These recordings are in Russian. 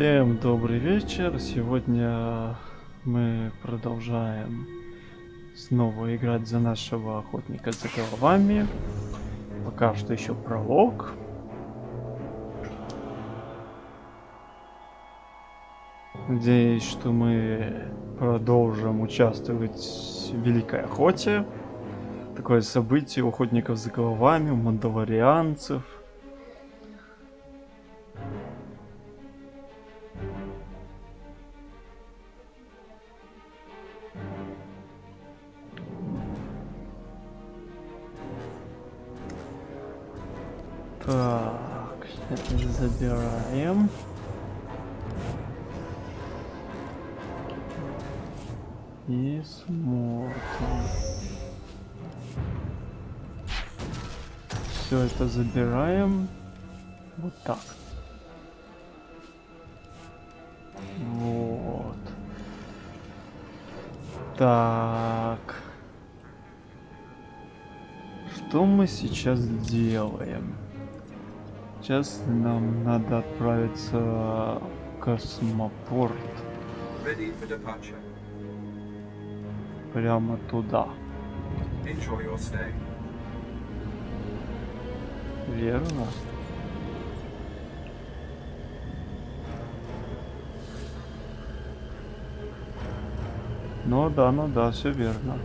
Всем добрый вечер. Сегодня мы продолжаем снова играть за нашего охотника за головами. Пока что еще пролог. Надеюсь, что мы продолжим участвовать в Великой Охоте. Такое событие у охотников за головами, у мандалорианцев – забираем. И смотрим. Все это забираем. Вот так. Вот. Так. Что мы сейчас делаем? Сейчас нам надо отправиться в космопорт. Прямо туда. Верно. Ну да, ну да, все верно.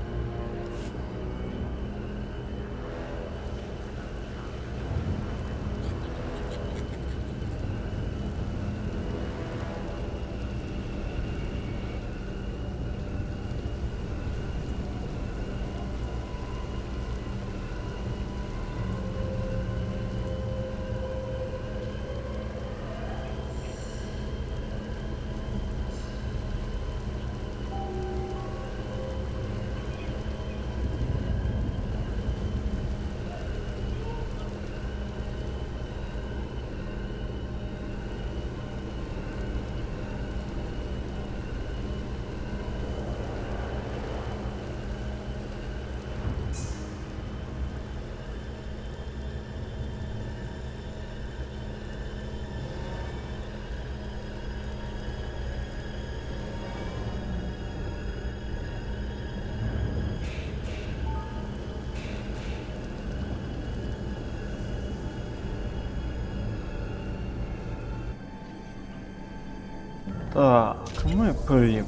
Так, мы прибыли.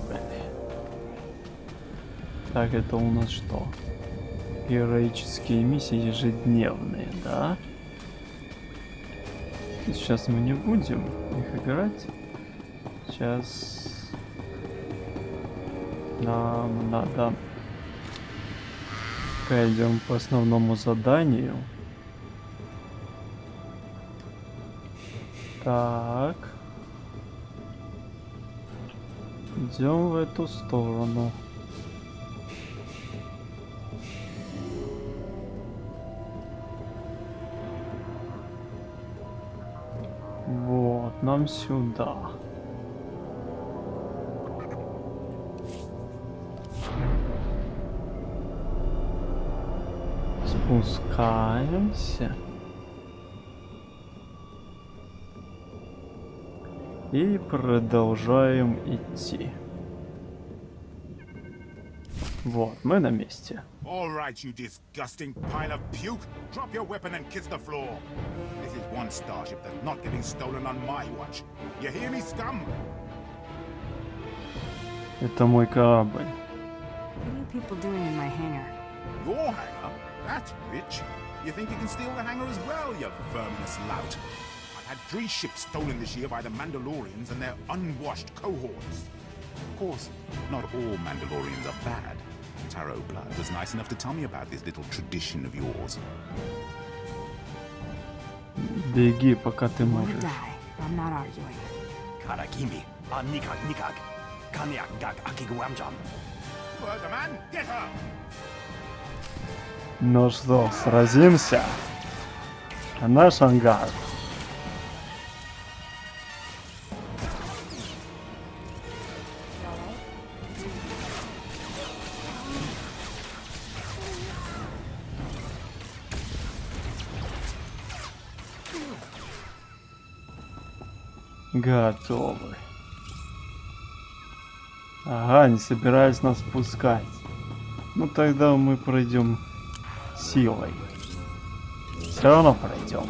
Так, это у нас что? Героические миссии ежедневные, да? Сейчас мы не будем их играть. Сейчас нам надо пойдем по основному заданию. Так. Идем в эту сторону. Вот, нам сюда. Спускаемся. И продолжаем идти. Вот, мы на месте. All right, you disgusting pile of puke. Drop your weapon and kiss the floor. This is one starship that's not getting stolen on my watch. You hear me, scum? Это мой корабль. What are you people doing in my hangar? Your hangar? That's rich. You think you can steal the hangar as well, you verminous lout? had three ships stolen this year by the Mandalorians and their unwashed cohorts. Of course, not all Mandalorians are bad. Taro Blood was nice enough to tell me about this little tradition of yours. Беги, пока ты можешь. I'm not arguing. Karakimi, Nikak Nikak, Kanyak Gak Akiguamjam. man, get her! Ну что, сразимся? Наш ангар. Готовы. Ага, не собираюсь нас пускать. Ну тогда мы пройдем силой. Все равно пройдем.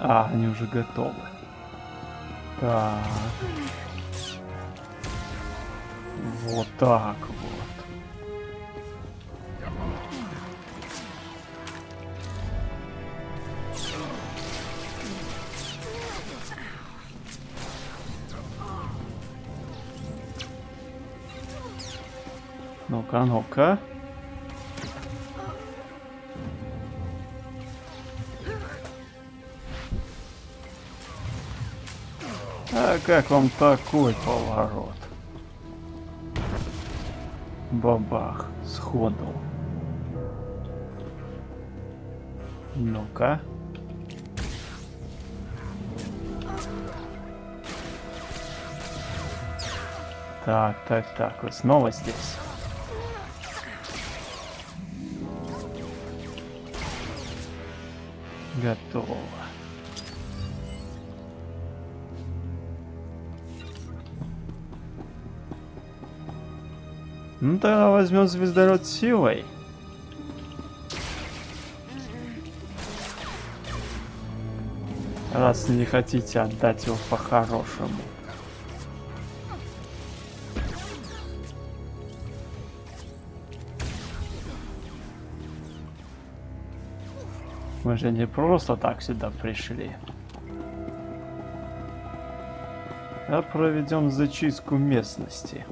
А, они уже готовы. Так. Вот так вот. Ну-ка, ну-ка. А как вам такой поворот? Бабах, сходу. Ну-ка. Так, так, так, вы снова здесь. Готово. Ну тогда возьмем звездород силой. Раз не хотите отдать его по-хорошему. Мы же не просто так сюда пришли. А проведем зачистку местности.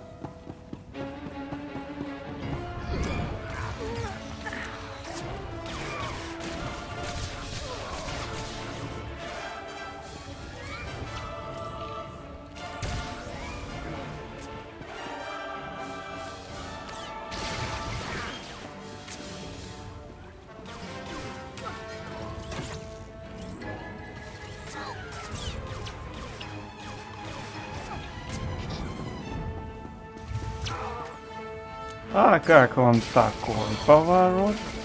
Как вам такой поворот?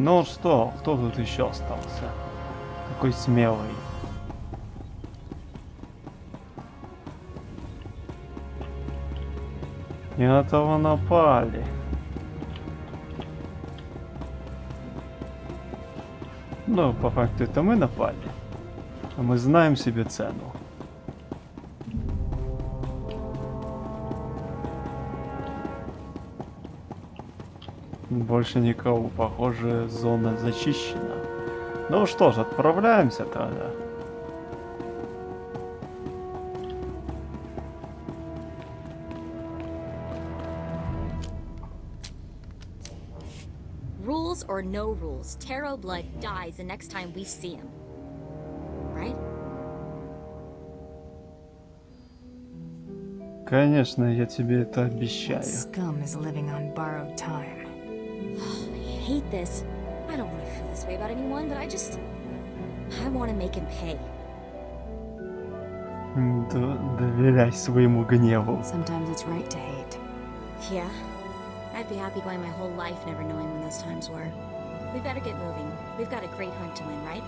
Ну что, кто тут еще остался? Такой смелый. Не на того напали. Ну, по факту это мы напали. А мы знаем себе цену. Больше никого, похоже, зона зачищена. Ну что ж, отправляемся тогда. Rules or no rules, Taro Blood dies the next time we see him. Right? Конечно, я тебе это обещаю. scum is living on borrowed time? I hate this. I don't want to feel this way about anyone, but I just. I want to make him pay. М, д- доверяй своему гневу. Sometimes it's right to hate. Yeah. I'd be happy going my whole life never knowing when those times were. We better get moving. We've got a great hunt to win, right?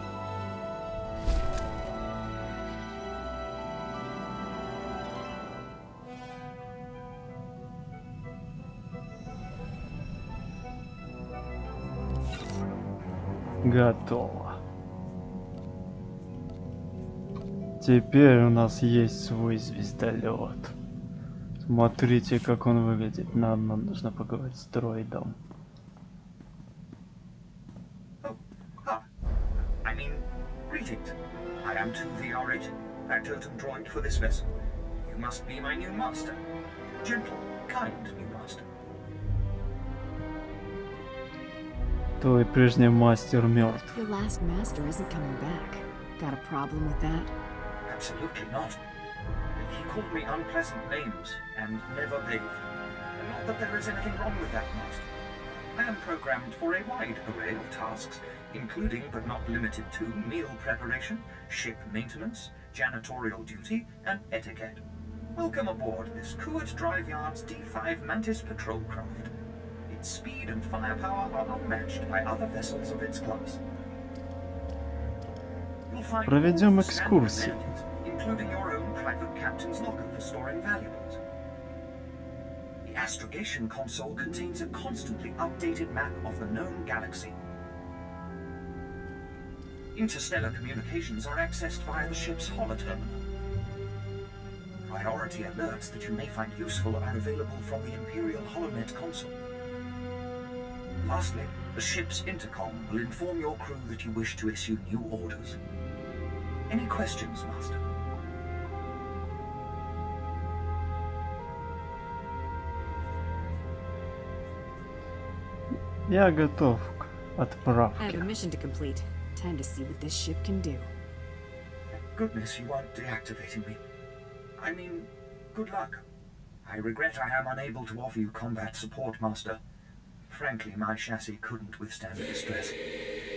Готово. Теперь у нас есть свой звездолет. Смотрите, как он выглядит. Нам, нам нужно поговорить с дроидом. I mean, greetings. I am 2VR8, that totem droid for this vessel. You must be my new master. Gentle, kind, new Твой прежний мастер мертв. Your last master isn't coming back. Got a problem with that? Absolutely not. He called me unpleasant names and never bathed. And not that there is anything wrong with that, master. I am programmed for a wide array of tasks, including but not limited to meal preparation, ship maintenance, janitorial duty, and etiquette. Welcome aboard this Kuwait Drive Yard's D5 Mantis patrol craft. Its speed and firepower are unmatched by other vessels of its class. You'll find Проведем all the standard экскурсию. amenities, including your own private captain's locker for storing valuables. The astrogation console contains a constantly updated map of the known galaxy. Interstellar communications are accessed via the ship's holoterminal. Priority alerts that you may find useful are available from the Imperial HoloNet console. Lastly, the ship's intercom will inform your crew that you wish to issue new orders. Any questions, Master? Я готов к I have a отправке. mission to complete. Time to see what this ship can do. Thank goodness you aren't deactivating me. I mean, good luck. I regret I am unable to offer you combat support, Master. Frankly, my chassis couldn't withstand the distress.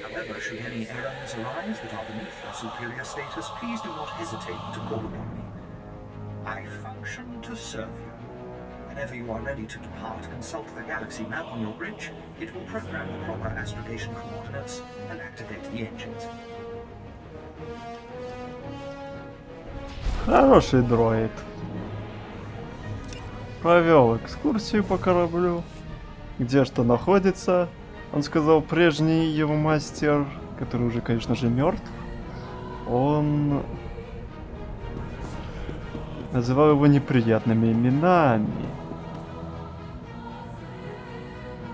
However, should any errands arise that are beneath your superior status, please do not hesitate to call upon me. I function to serve you. Whenever you are ready to depart, consult the galaxy map on your bridge. It will program the proper astrogation coordinates and activate the engines. Хороший дроид. Провел экскурсию по кораблю. Где что находится. Он сказал, прежний его мастер, который уже, конечно же, мертв, он называл его неприятными именами.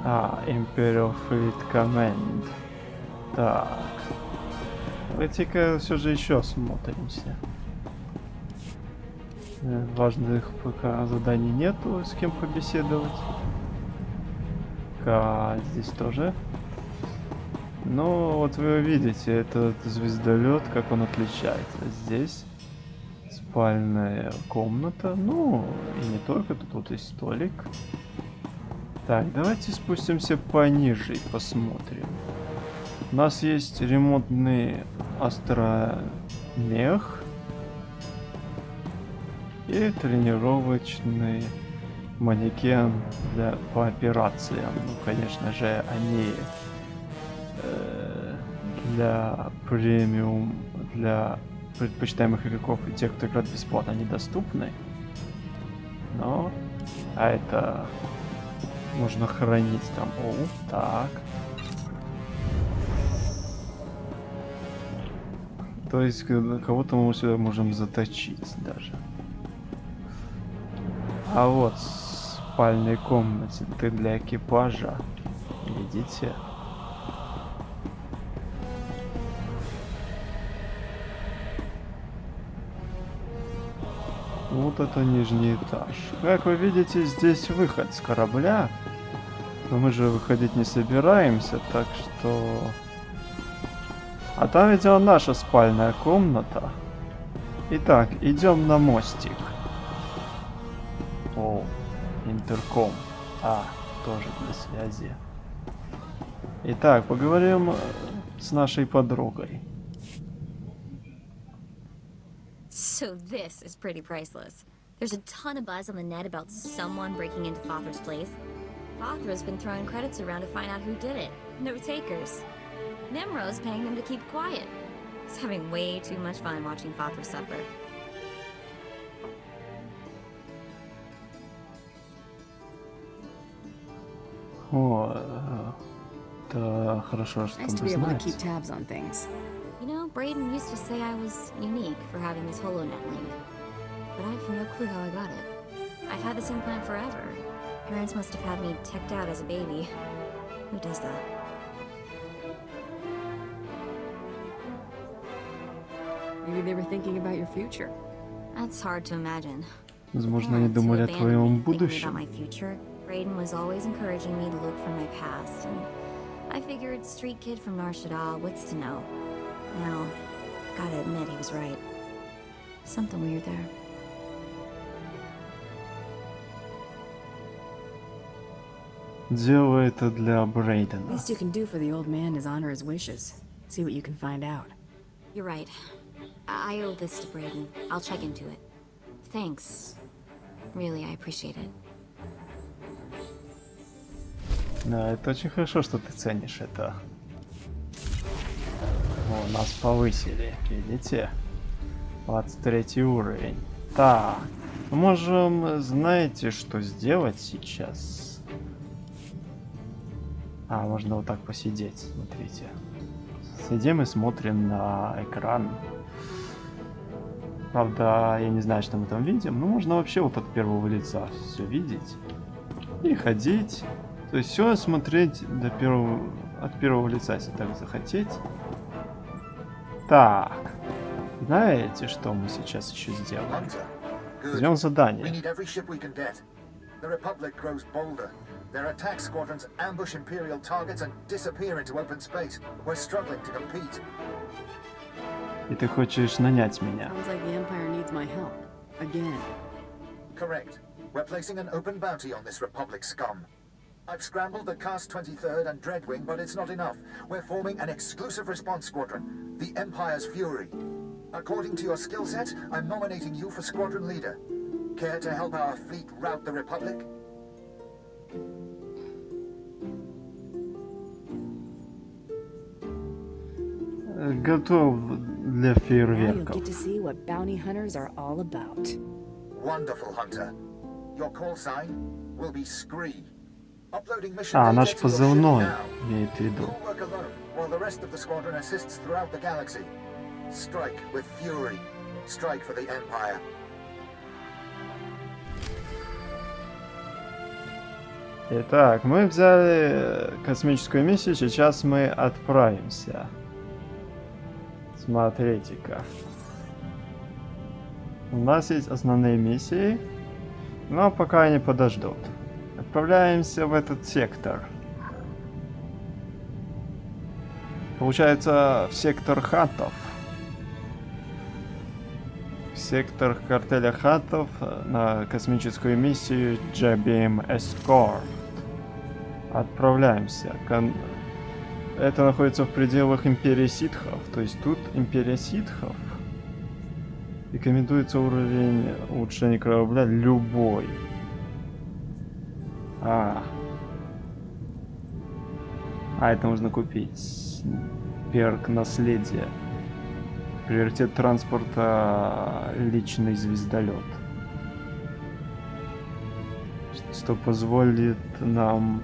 А, Imperial Fleet Command. Так. Давайте-ка все же еще смотримся. Э, Важных пока заданий нету, с кем побеседовать. Ка здесь тоже. Ну, вот вы видите, этот звездолет, как он отличается. Здесь спальная комната. Ну, и не только, тут вот есть столик. Так, давайте спустимся пониже и посмотрим. У нас есть ремонтный астромех и тренировочный манекен для, по операциям. Ну, конечно же, они э, для премиум, для предпочитаемых игроков и тех, кто играет бесплатно, недоступны. Но, а это можно хранить там. О, так. То есть к- кого-то мы сюда можем заточить даже. А вот спальной комнате ты для экипажа. Видите? Вот это нижний этаж. Как вы видите, здесь выход с корабля. Но мы же выходить не собираемся, так что... А там, видимо, наша спальная комната. Итак, идем на мостик. интерком. А, тоже для связи. Итак, поговорим э, с нашей подругой. So this is pretty priceless. There's a ton of buzz on the net about someone breaking into Fothra's place. Fothra's been throwing credits around to find out who did it. No takers. Nimro's paying them to keep quiet. He's having way too much fun watching Fothra suffer. да, хорошо, Nice to чтобы be able to знать. keep tabs on things. You know, Brayden used to say I was unique for having this HoloNet link. But I have no clue how I got it. I've had this implant forever. Parents must have had me teched out as a baby. Who does that? Maybe they were thinking about your future. That's hard to imagine. Возможно, они Parents who думали о abandoned твоем me, thinking about будущем. my future. Braden was always encouraging me to look for my past, and I figured street kid from Nar Shaddaa, what's to know? Now, gotta admit he was right. Something weird there. Делай это для Брейдена. Least you can do for the old man is honor his wishes. See what you can find out. You're right. I, I owe this to Braden. I'll check into it. Thanks. Really, I appreciate it. Да, это очень хорошо, что ты ценишь это. О, нас повысили, видите? 23 уровень. Так, можем, знаете, что сделать сейчас? А, можно вот так посидеть, смотрите. Сидим и смотрим на экран. Правда, я не знаю, что мы там видим, но можно вообще вот от первого лица все видеть. И ходить. То есть все смотреть до первого, от первого лица, если так захотеть. Так. Знаете, что мы сейчас еще сделаем? Возьмем задание. The Republic grows bolder. Their attack squadrons ambush Imperial targets and disappear into open space. We're struggling to compete. И ты хочешь нанять меня. Sounds like the Empire needs my help. Again. Correct. We're placing an open bounty on this Republic scum. I've scrambled the Cast 23rd and Dreadwing, but it's not enough. We're forming an exclusive response squadron, the Empire's Fury. According to your skill set, I'm nominating you for squadron leader. Care to help our fleet rout the Republic? Э, Готов для Now you'll фейерверков. get to see what bounty hunters are all about. Wonderful, Hunter. Your call sign will be Scree. А, наш позывной имеет в виду. Итак, мы взяли космическую миссию, сейчас мы отправимся. Смотрите-ка. У нас есть основные миссии, но пока они подождут. Отправляемся в этот сектор. Получается, в сектор хатов. В сектор картеля хатов на космическую миссию JBM Escort. Отправляемся. Кон- Это находится в пределах Империи Ситхов. То есть тут Империя Ситхов. Рекомендуется уровень улучшения корабля любой. А. А, это можно купить. Перк наследия. Приоритет транспорта личный звездолет. Что позволит нам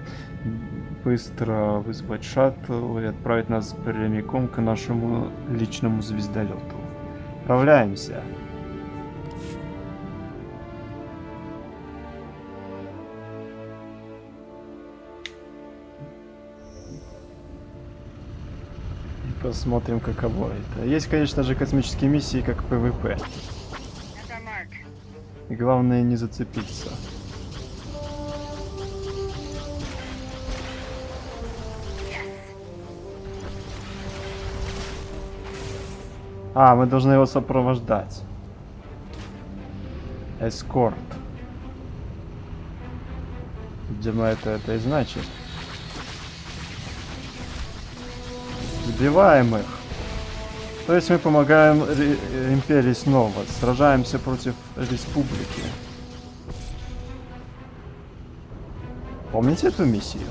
быстро вызвать шаттл и отправить нас прямиком к нашему личному звездолету. Отправляемся. Посмотрим, каково это. Есть, конечно же, космические миссии, как PvP. И главное не зацепиться. А, мы должны его сопровождать. Эскорт. Видимо, это это и значит. Сбиваем их. То есть мы помогаем э, Империи снова. Сражаемся против Республики. Помните эту миссию?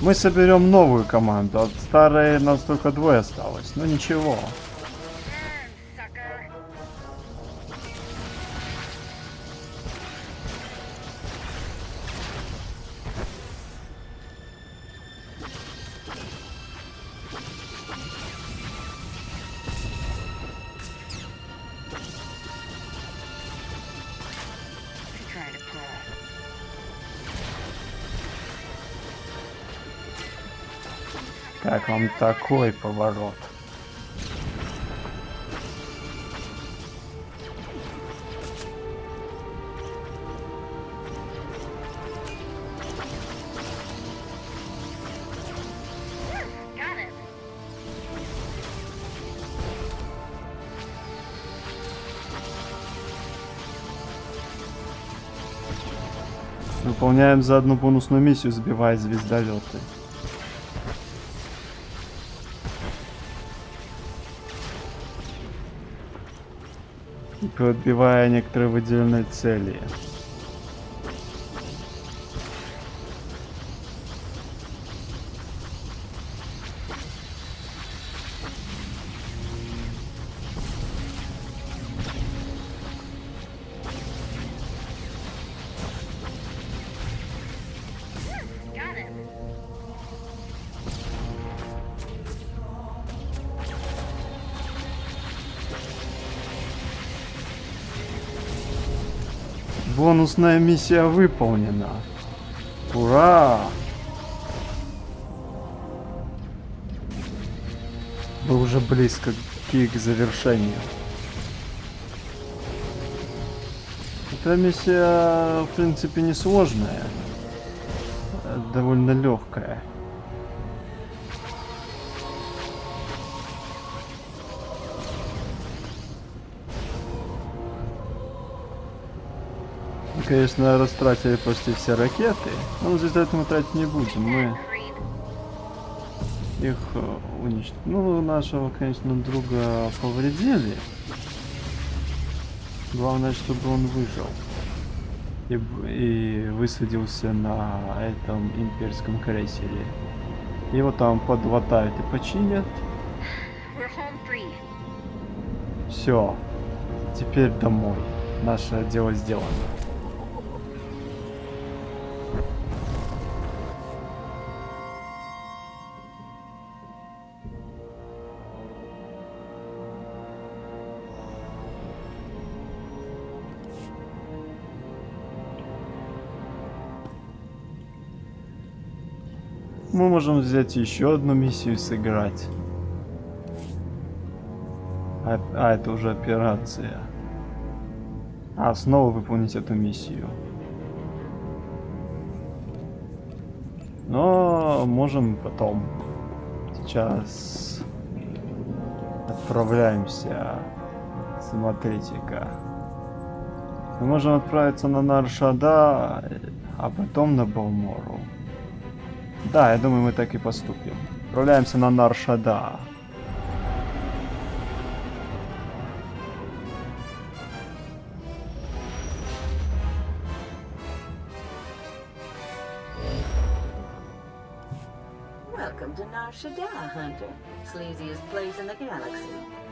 Мы соберем новую команду. От старой нас только двое осталось. Но ничего. Как вам такой поворот? Выполняем за одну бонусную миссию, сбивая звездолеты. Подбивая некоторые выделенные цели. Бонусная миссия выполнена. Ура! Мы уже близко к завершению. Эта миссия, в принципе, не сложная. э, Довольно легкая. Конечно, растратили почти все ракеты, но за это мы тратить не будем. Мы их уничтожили. Ну, нашего, конечно, друга повредили. Главное, чтобы он выжил. И, и высадился на этом имперском крейсере. Его там подлатают и починят. Все. Теперь домой. Наше дело сделано. Можем взять еще одну миссию сыграть. А, а, это уже операция. А, снова выполнить эту миссию. Но можем потом. Сейчас отправляемся. Смотрите-ка. Мы можем отправиться на Наршада, а потом на Балмору. Да, я думаю, мы так и поступим. Отправляемся на Наршада. Welcome to Nar Hunter. Sleaziest place in the galaxy.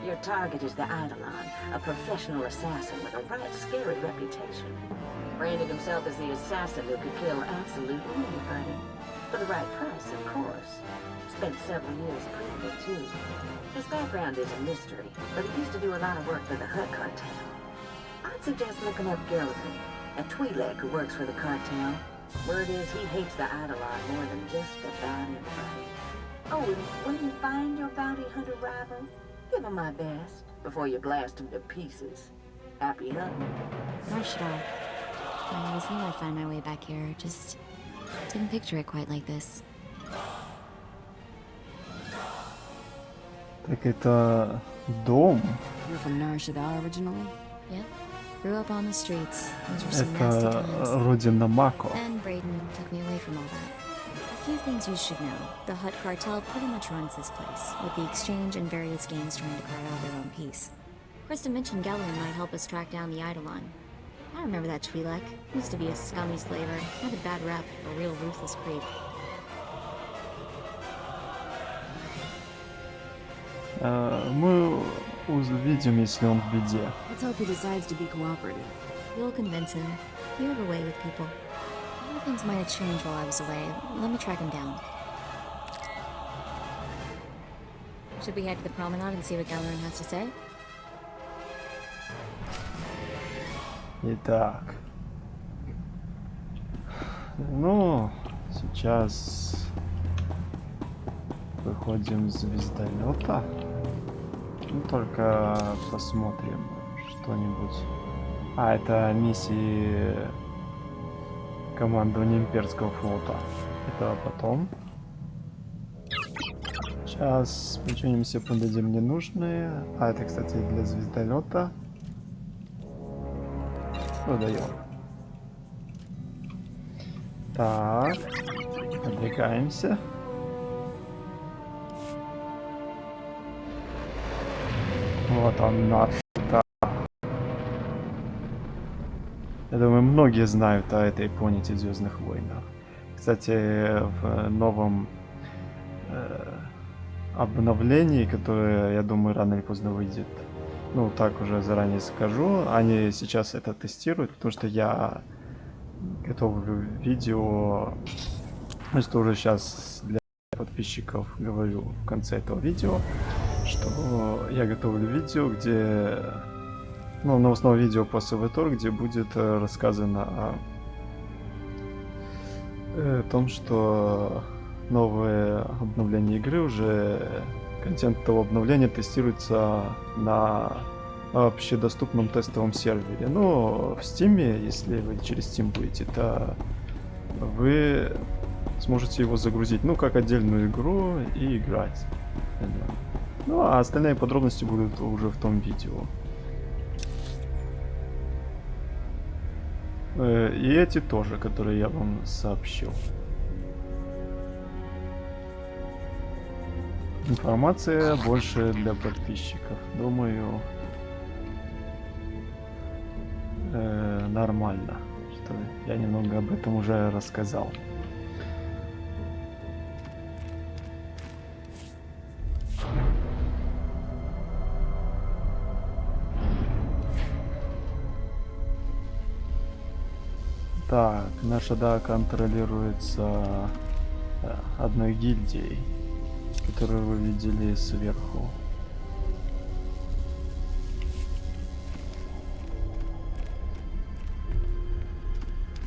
Your target is the Eidolon, a professional assassin with a right scary reputation. Branded himself as the assassin who could kill absolutely anybody. For the right price, of course. Spent several years privy, too. His background is a mystery, but he used to do a lot of work for the Hut Cartel. I'd suggest looking up Gilligan, a Twi'lek who works for the cartel. Word is he hates the Eidolon more than just about anybody. Oh, and when you find your bounty hunter rival, give him my best before you blast him to pieces. Happy hunting. Marshall. I always knew I'd find my way back here, just didn't picture it quite like this. Так это дом. You're from Nar Shaddaa originally? Yep. Grew up on the streets. Those were some nasty Это times. родина Мако. Then Brayden took me away from all that. A few things you should know. The Hut cartel pretty much runs this place, with the exchange and various gangs trying to carve out their own piece. Krista mentioned Gellerin might help us track down the Eidolon. I remember that Twi'lek. Used to be a scummy slaver. Had a bad rep, a real ruthless creep. Э, Мы увидим, если он в беде. Let's hope he decides to be cooperative. You'll convince him. You have a way with people. A lot of things might have changed while I was away. Let me track him down. Should we head to the promenade and see what Gellerin has to say? Итак. Ну, сейчас выходим с звездолета. Ну, только посмотрим что-нибудь. А, это миссии командования имперского флота. Это потом. Сейчас починимся, подадим ненужные. А, это, кстати, для звездолета. Продаем. Так. Отвлекаемся. Вот он наш. Да. Я думаю, многие знают о этой планете Звездных войнах. Кстати, в новом э, обновлении, которое, я думаю, рано или поздно выйдет, ну, так уже заранее скажу, они сейчас это тестируют, потому что я готовлю видео, что уже сейчас для подписчиков говорю в конце этого видео, что я готовлю видео, где, ну, на основе видео по СВТОР, где будет э, рассказано о, э, том, что новое обновление игры уже контент этого обновления тестируется на общедоступном тестовом сервере. Но в Steam, если вы через Steam будете, то вы сможете его загрузить, ну, как отдельную игру и играть. Ну, а остальные подробности будут уже в том видео. Э, и эти тоже, которые я вам сообщил. Информация больше для подписчиков. Думаю, э, нормально. Что я немного об этом уже рассказал. Так, наша да контролируется э, одной гильдией, которую вы видели сверху.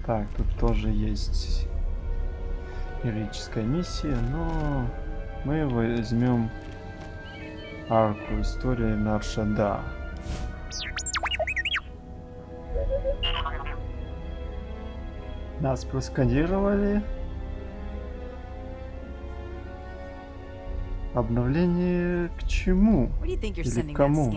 Так, тут тоже есть героическая миссия, но мы возьмем арку истории Наршада. Нас просканировали. Обновление к чему? Или к кому?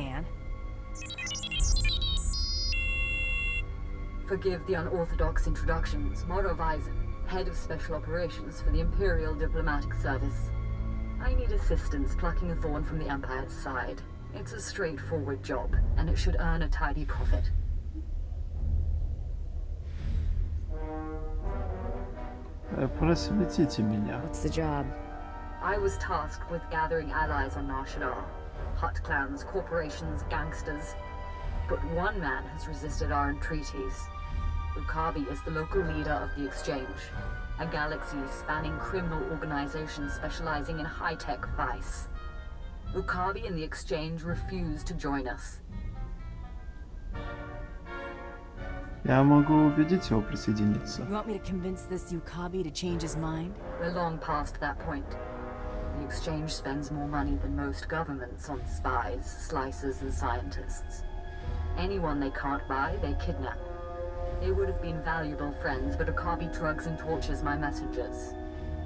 Forgive the unorthodox introductions. Moro Weizen, head of special operations for the Imperial Diplomatic Service. I need assistance plucking a thorn from the Empire's side. It's a straightforward job, and it should earn a tidy profit. Просветите меня. What's the job? I was tasked with gathering allies on Nar Shaddaa. Hut clans, corporations, gangsters. But one man has resisted our entreaties. Ukabi is the local leader of the Exchange, a galaxy-spanning criminal organization specializing in high-tech vice. Ukabi and the Exchange refuse to join us. Я могу убедить его присоединиться. You want me to convince this Yukabi to change his mind? We're long past that point. The Exchange spends more money than most governments on spies, slicers, and scientists. Anyone they can't buy, they kidnap. They would have been valuable friends, but Okabe drugs and tortures my messengers.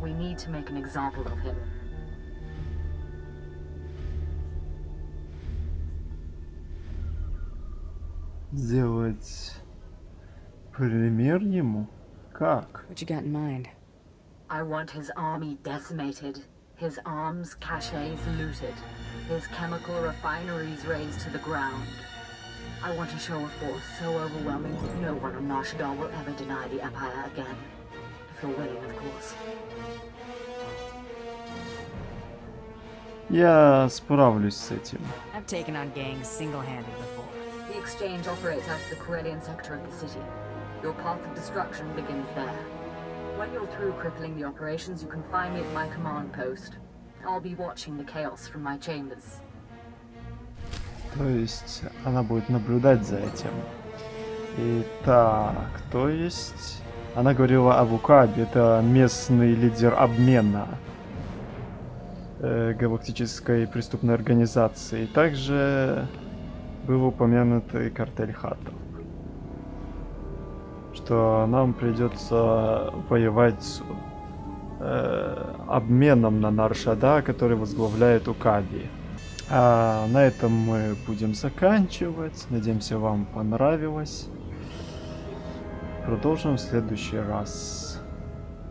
We need to make an example of him. Сделать пример ему? Как? What you got in mind? I want his army decimated, his arms caches looted, his chemical refineries razed to the ground. I want to show a force so overwhelming that no one on Nar Shaddaa will ever deny the Empire again. If you're willing, of course. Я справлюсь с этим. I've taken on gangs single-handed before. The Exchange operates out of the Corellian sector of the city. Your path of destruction begins there. When you're through crippling the operations, you can find me at my command post. I'll be watching the chaos from my chambers. То есть она будет наблюдать за этим. Итак, то есть... Она говорила о Вукабе, это местный лидер обмена. э, галактической преступной организации. Также был упомянутый картель хатов. Что нам придется воевать с э, обменом на Наршада, который возглавляет Укаби. А на этом мы будем заканчивать. Надеемся, вам понравилось. Продолжим в следующий раз.